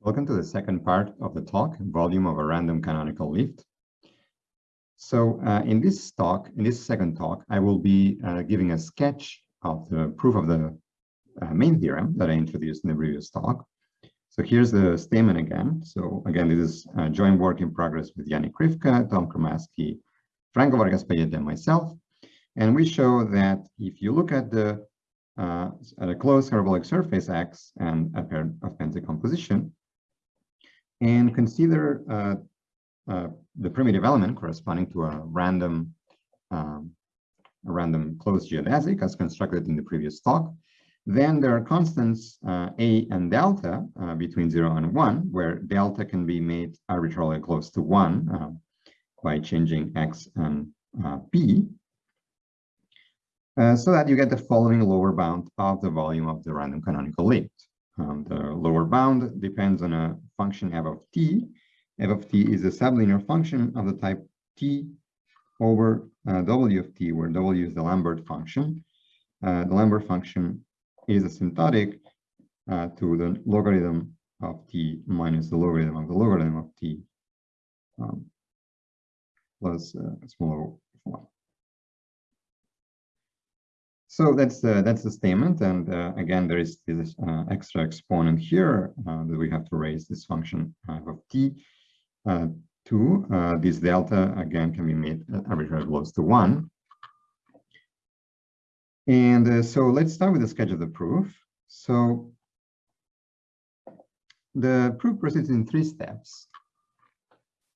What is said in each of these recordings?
Welcome to the second part of the talk, volume of a random canonical lift. So uh, in this talk, in this second talk, I will be uh, giving a sketch of the proof of the uh, main theorem that I introduced in the previous talk. So here's the statement again. So again, this is a joint work in progress with Yannick Krifka, Tommaso Cremaschi, Franco Vargas Pallete, and myself. And we show that if you look at the uh, at a closed hyperbolic surface X and a pair of pants decomposition, and consider uh, uh, the primitive element corresponding to a random um, a random closed geodesic as constructed in the previous talk. Then there are constants uh, a and delta uh, between 0 and 1, where delta can be made arbitrarily close to 1 uh, by changing x and uh, p, so that you get the following lower bound of the volume of the random canonical lift. Um, the lower bound depends on a function f of t. f of t is a sublinear function of the type t over uh, w of t, where w is the Lambert function. Uh, the Lambert function is asymptotic uh, to the logarithm of t minus the logarithm of the logarithm of t um, plus uh, small 1. So that's the that's the statement, and uh, again, there is this uh, extra exponent here uh, that we have to raise this function uh, of t uh, to uh, this delta again can be made arbitrarily close to one. And so let's start with the sketch of the proof. So the proof proceeds in three steps.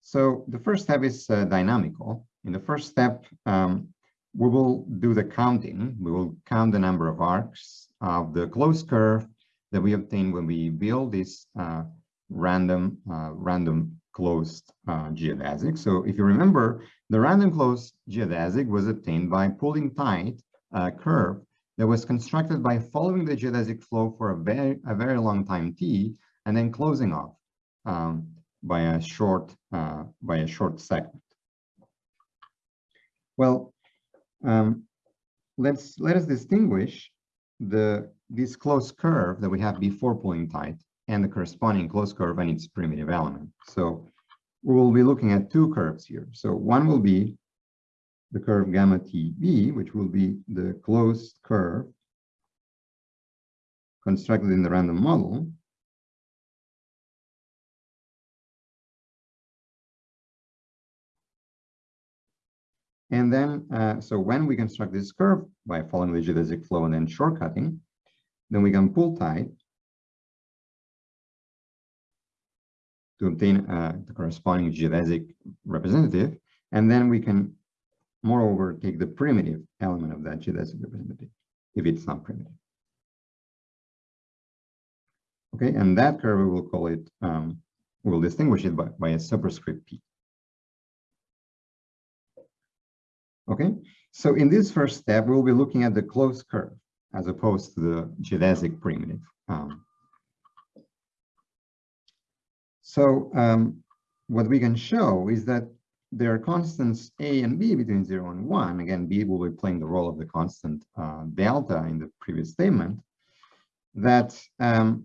So the first step is dynamical. In the first step, um, we will do the counting. We will count the number of arcs of the closed curve that we obtain when we build this uh, random uh, random closed uh, geodesic. So if you remember, the random closed geodesic was obtained by pulling tight a curve that was constructed by following the geodesic flow for a very a very long time t and then closing off um, by a short uh, by a short segment. Well, um, let's let us distinguish the this closed curve that we have before pulling tight and the corresponding closed curve and its primitive element. So we will be looking at two curves here. So one will be the curve gamma TB, which will be the closed curve constructed in the random model. And then, uh, so when we construct this curve by following the geodesic flow and then shortcutting, then we can pull tight to obtain uh, the corresponding geodesic representative. And then we can, moreover, take the primitive element of that geodesic representative, if it's not primitive. Okay, and that curve, we will call it, um, we'll distinguish it by, by a superscript P. Okay, so in this first step, we'll be looking at the closed curve as opposed to the geodesic primitive. Um, so um, what we can show is that there are constants a and b between 0 and 1. Again, b will be playing the role of the constant uh, delta in the previous statement that um,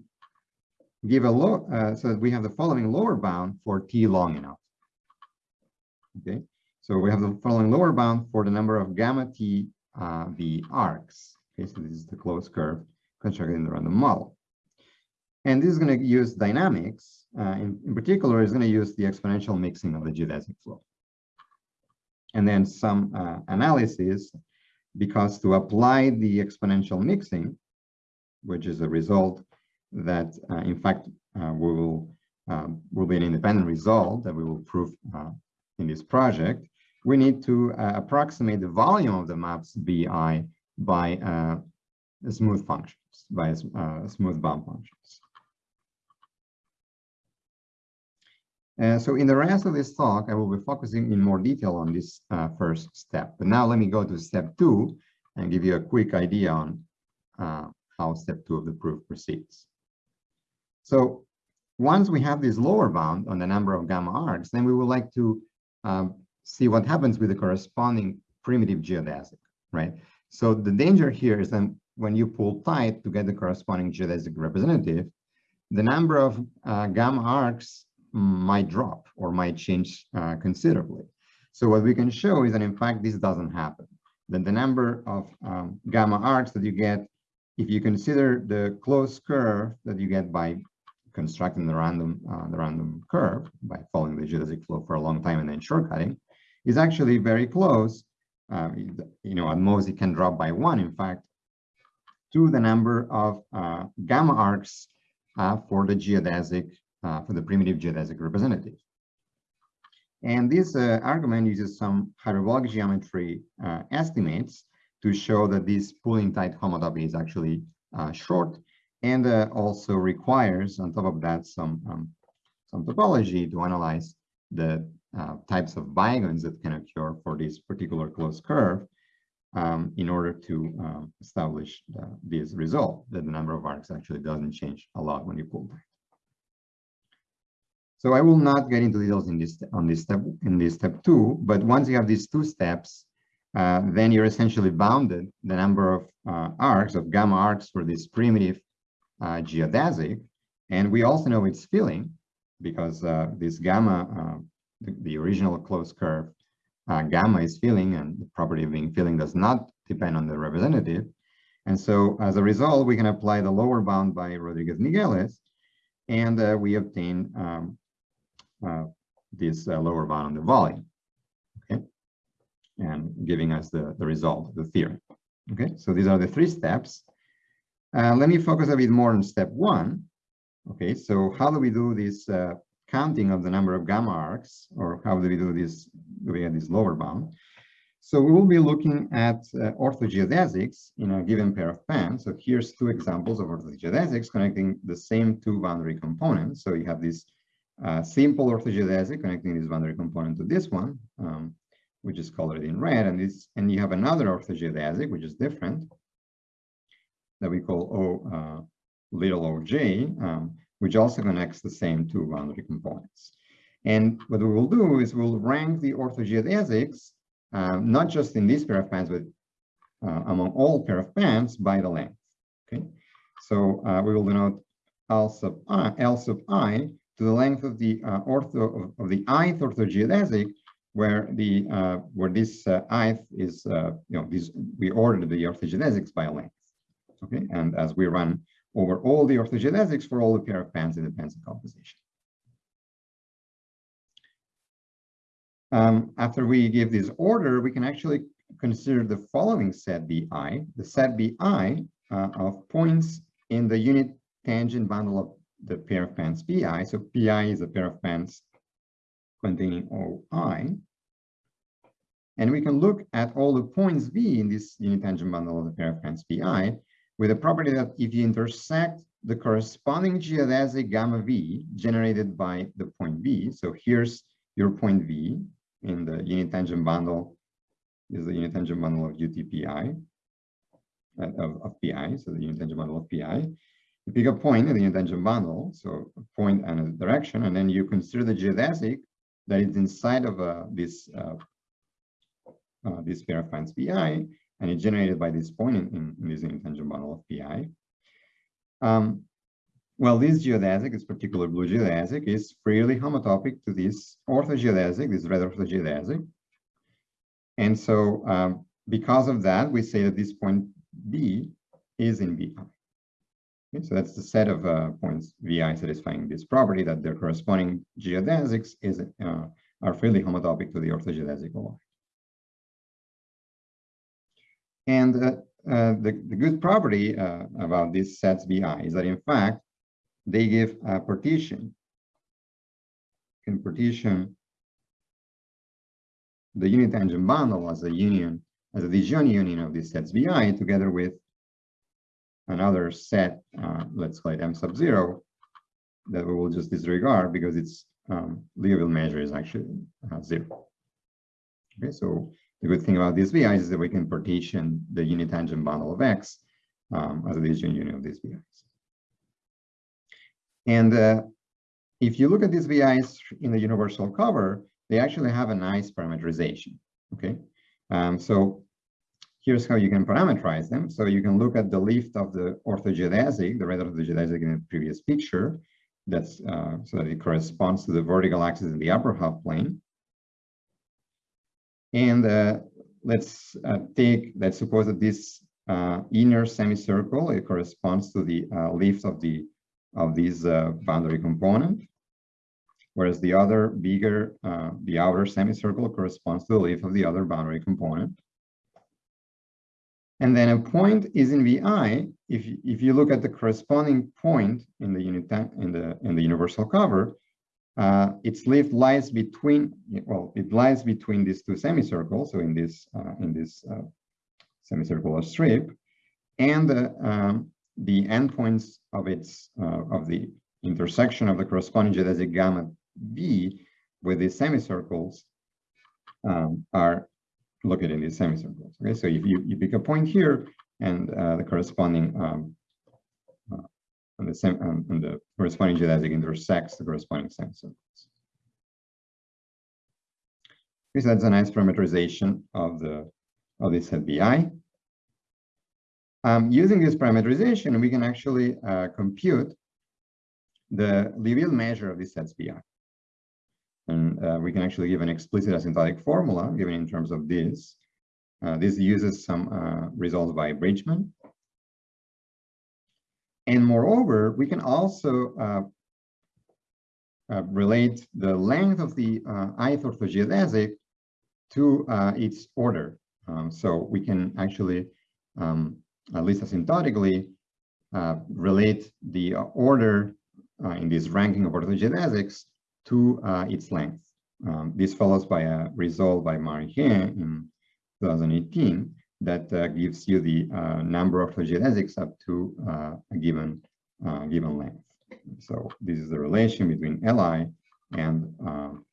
give a low, uh, so that we have the following lower bound for t long enough. Okay, so we have the following lower bound for the number of gamma t uh, v arcs. Okay, so this is the closed curve constructed in the random model. And this is going to use dynamics. Uh, in, in particular, is going to use the exponential mixing of the geodesic flow. And then some uh, analysis, because to apply the exponential mixing, which is a result that, uh, in fact, uh, we will um, will be an independent result that we will prove uh, in this project we need to uh, approximate the volume of the maps BI by uh, smooth functions, by uh, smooth bound functions. Uh, so in the rest of this talk, I will be focusing in more detail on this uh, first step. But now let me go to step two and give you a quick idea on uh, how step two of the proof proceeds. So once we have this lower bound on the number of gamma arcs, then we would like to um, see what happens with the corresponding primitive geodesic, right? So the danger here is that when you pull tight to get the corresponding geodesic representative, the number of uh, gamma arcs might drop or might change uh, considerably. So what we can show is that in fact this doesn't happen. That the number of um, gamma arcs that you get, if you consider the closed curve that you get by constructing the random uh, the random curve by following the geodesic flow for a long time and then shortcutting, is actually very close. Uh, you know, at most it can drop by one, in fact, to the number of uh, gamma arcs uh, for the geodesic, uh, for the primitive geodesic representative. And this uh, argument uses some hyperbolic geometry uh, estimates to show that this pulling tight homotopy is actually short and also requires, on top of that, some, um, some topology to analyze the types of bigons that can occur for this particular closed curve um, in order to um, establish the, this result that the number of arcs actually doesn't change a lot when you pull tight. So I will not get into details in this on this step in this step two, but once you have these two steps, uh, then you're essentially bounded the number of uh, arcs of gamma arcs for this primitive uh, geodesic, and we also know it's filling because uh, this gamma, uh, the, the original closed curve uh, gamma is filling and the property of being filling does not depend on the representative. And so as a result, we can apply the lower bound by Rodriguez-Migueles and uh, we obtain um, uh, this uh, lower bound on the volume, okay? And giving us the, the result the theorem. Okay, so these are the three steps. Uh, let me focus a bit more on step one. Okay, so how do we do this uh, counting of the number of gamma arcs, or how do we do this, do we have this lower bound? So we will be looking at uh, orthogeodesics in a given pair of pants. So here's two examples of orthogeodesics connecting the same two boundary components. So you have this uh, simple orthogeodesic connecting this boundary component to this one, um, which is colored in red, and this, and you have another orthogeodesic, which is different, that we call O uh, little oj, um, which also connects the same two boundary components. And what we will do is we'll rank the orthogeodesics, um, not just in this pair of pants, but uh, among all pair of pants by the length. Okay, so uh, we will denote L sub i, L sub i to the length of the uh, ortho of, of, the ith orthogeodesic, where the uh, where this uh, ith is you know we ordered the orthogeodesics by length. Okay, and as we run over all the orthogeodesics for all the pair of pants in the pants decomposition. Um, after we give this order, we can actually consider the following set BI, the set BI uh, of points in the unit tangent bundle of the pair of pants PI. So PI is a pair of pants containing OI. And we can look at all the points V in this unit tangent bundle of the pair of pants PI with the property that if you intersect the corresponding geodesic gamma V generated by the point V, so here's your point V in the unit tangent bundle is the unit tangent bundle of UTPI, uh, of, of PI, so the unit tangent bundle of PI. You pick a point in the unit tangent bundle, so a point and a direction, and then you consider the geodesic that is inside of uh, this uh, uh, this pair of pants PI, and it's generated by this point in, in, in this tangent bundle of PI. Um, well, this geodesic, this particular blue geodesic, is freely homotopic to this orthogeodesic, this red orthogeodesic. And so um, because of that, we say that this point B is in VI. Okay, so that's the set of uh, points VI satisfying this property that their corresponding geodesics is, uh, are freely homotopic to the orthogeodesic OI. And uh, uh, the, the good property uh, about these sets BI is that in fact, they give a partition, can partition the unit tangent bundle as a union, as a disjoint union of these sets BI together with another set, uh, let's call it M sub zero, that we will just disregard because its um, Liouville measure is actually uh, zero. Okay, so the good thing about these VIs is that we can partition the unit tangent bundle of X um, as a disjoint union of these VIs. And uh, if you look at these VIs in the universal cover, they actually have a nice parameterization, okay? Um, so here's how you can parameterize them. So you can look at the lift of the orthogeodesic, the red orthogeodesic in the previous picture, that's uh, so that it corresponds to the vertical axis in the upper half plane. And uh, let's uh, take, let's suppose that this uh, inner semicircle, it corresponds to the uh, lift of the of this uh, boundary component, whereas the other bigger, the outer semicircle corresponds to the lift of the other boundary component. And then a point is in VI. If if you look at the corresponding point in the unit in the in the universal cover, uh, its leaf lies between well, it lies between these two semicircles. So in this uh, in this uh, semicircular strip, and um, the endpoints of its uh, of the intersection of the corresponding geodesic gamma B with these semicircles um, are located in these semicircles. Okay, so if you, you pick a point here and uh, the corresponding um, uh, and the um, and the corresponding geodesic intersects the corresponding. Okay, so that's a nice parameterization of the of this set BI. Um, using this parameterization, we can actually uh, compute the Liouville measure of this set's BI. And uh, we can actually give an explicit asymptotic formula given in terms of this. Uh, this uses some uh, results by Bridgeman. And moreover, we can also uh, uh, relate the length of the uh, ith orthogeodesic to its order. Um, so we can actually, um, at least asymptotically, relate the order in this ranking of orthogeodesics to uh, its length. Um, this follows by a result by Marien in 2018 that uh, gives you the uh, number of geodesics up to uh, a given given length. So this is the relation between Li and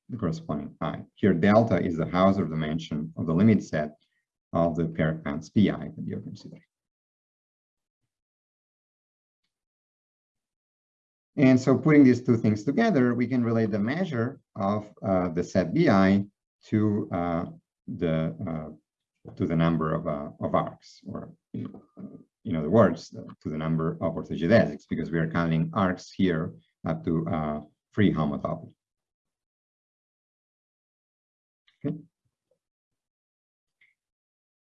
the corresponding i. Here, delta is the Hausdorff dimension of the limit set of the pair counts pi that you're considering. And so putting these two things together, we can relate the measure of uh, the set BI to uh, the uh, to the number of uh, of arcs, or in other words, uh, to the number of orthogeodesics, because we are counting arcs here up to uh, free homotopy. Okay.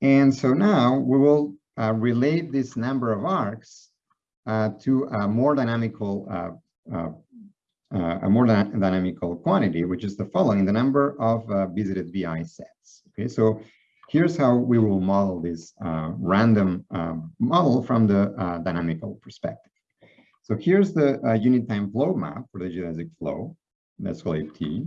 And so now we will relate this number of arcs uh, to a more dynamical uh, uh, a more dynamical quantity, which is the following, the number of visited VI sets. Okay, so here's how we will model this random um, model from the dynamical perspective. So here's the uh, unit time flow map for the geodesic flow. Let's call it T.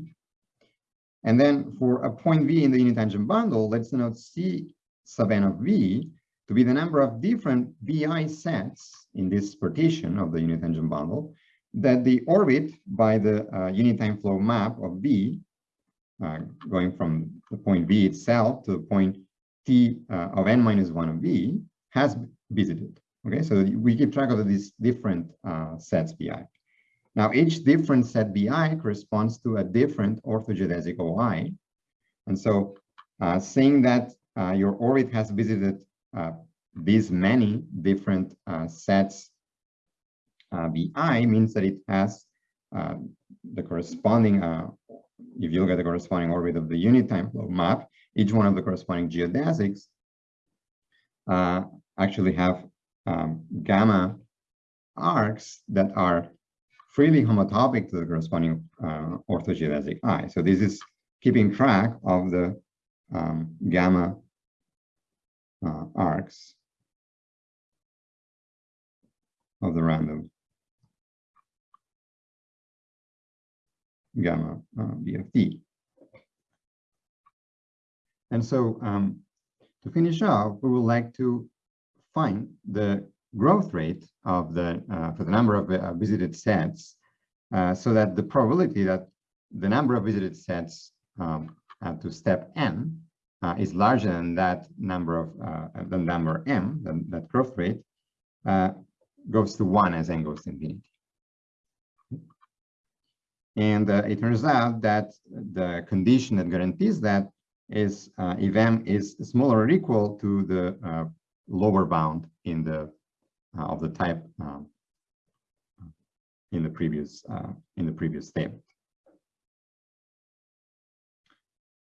And then for a point V in the unit tangent bundle, let's denote C sub n of V to be the number of different VI sets in this partition of the unit tangent bundle that the orbit by the uh, unit time flow map of V, uh, going from the point V itself to the point T uh, of n minus 1 of V, has visited. Okay, so we keep track of these different uh, sets BI. Now, each different set BI corresponds to a different orthogeodesic OI. And so uh, saying that uh, your orbit has visited uh, these many different uh, sets BI means that it has the corresponding, if you look at the corresponding orbit of the unit time flow map, each one of the corresponding geodesics actually have um, gamma arcs that are freely homotopic to the corresponding uh, orthogeodesic i. So this is keeping track of the um, gamma uh, arcs of the random gamma uh, BFT. And so um, to finish off, we would like to find the growth rate of the uh, for the number of uh, visited sets uh, so that the probability that the number of visited sets um, to step n uh, is larger than that number of uh, than number m, than that growth rate, uh, goes to one as n goes to infinity. And uh, it turns out that the condition that guarantees that is uh, if m is smaller or equal to the uh, lower bound in the uh, of the type um, in the previous uh, in the previous statement.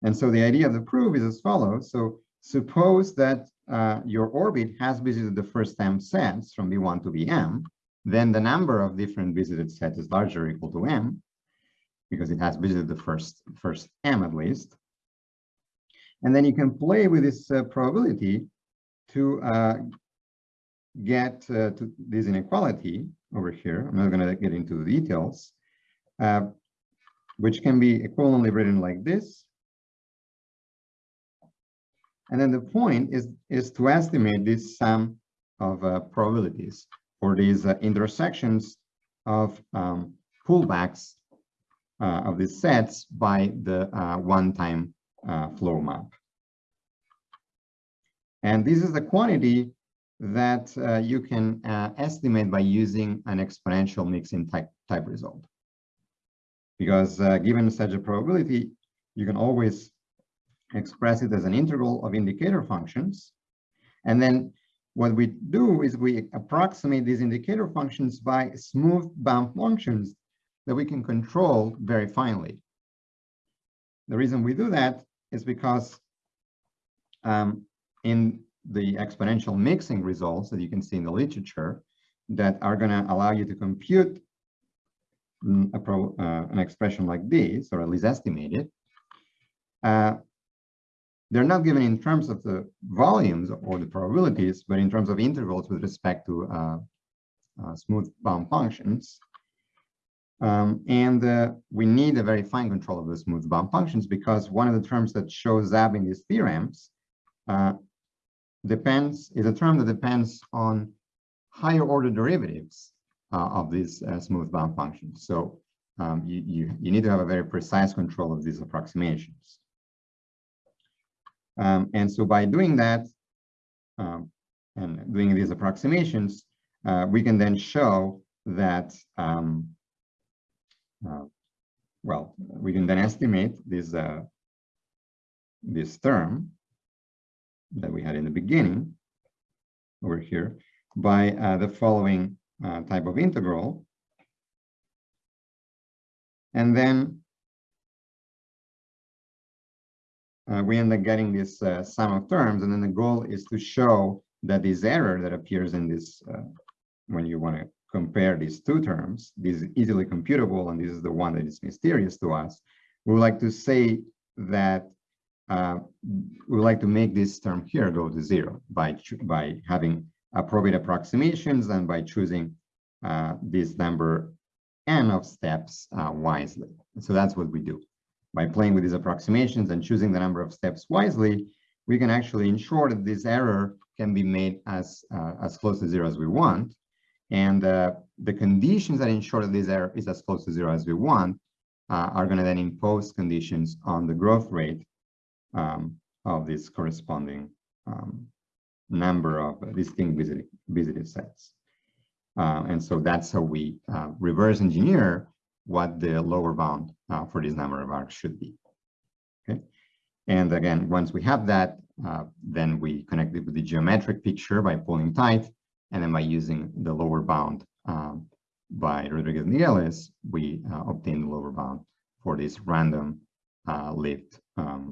And so the idea of the proof is as follows. So suppose that uh, your orbit has visited the first m sets from b1 to bm, then the number of different visited sets is larger or equal to m, because it has visited the first first m at least. And then you can play with this uh, probability to uh, get uh, to this inequality over here. I'm not going to get into the details, uh, which can be equivalently written like this. And then the point is, is to estimate this sum of uh, probabilities for these uh, intersections of um, pullbacks of these sets by the uh, one-time uh, flow map. And this is the quantity that uh, you can uh, estimate by using an exponential mixing type, type result. Because uh, given such a probability, you can always express it as an integral of indicator functions. And then what we do is we approximate these indicator functions by smooth bound functions that we can control very finely. The reason we do that is because um, in the exponential mixing results that you can see in the literature that are going to allow you to compute a pro, uh, an expression like this, or at least estimate it, uh, they're not given in terms of the volumes or the probabilities, but in terms of intervals with respect to uh, uh smooth bound functions. Um, and uh, we need a very fine control of the smooth bound functions because one of the terms that shows up in these theorems uh, depends is a term that depends on higher order derivatives uh, of these uh, smooth bound functions. So um, you, you, you need to have a very precise control of these approximations. Um, and so by doing that um, and doing these approximations, uh, we can then show that, um, uh, well, we can then estimate this, uh, this term that we had in the beginning over here by uh, the following uh, type of integral. And then uh, we end up getting this uh, sum of terms. And then the goal is to show that this error that appears in this, when you want to compare these two terms, this is easily computable, and this is the one that is mysterious to us. We would like to say that uh, we would like to make this term here go to zero by, by having appropriate approximations and by choosing uh, this number n of steps uh, wisely. So that's what we do. By playing with these approximations and choosing the number of steps wisely, we can actually ensure that this error can be made as, uh, as close to zero as we want. And uh, the conditions that ensure that this error is as close to zero as we want uh, are going to then impose conditions on the growth rate um, of this corresponding um, number of distinct visited, visited sets. Uh, and so that's how we uh, reverse engineer what the lower bound uh, for this number of arcs should be. Okay. And again, once we have that, uh, then we connect it with the geometric picture by pulling tight, and then by using the lower bound um, by Rodriguez Migueles, we uh, obtain the lower bound for this random uh, um,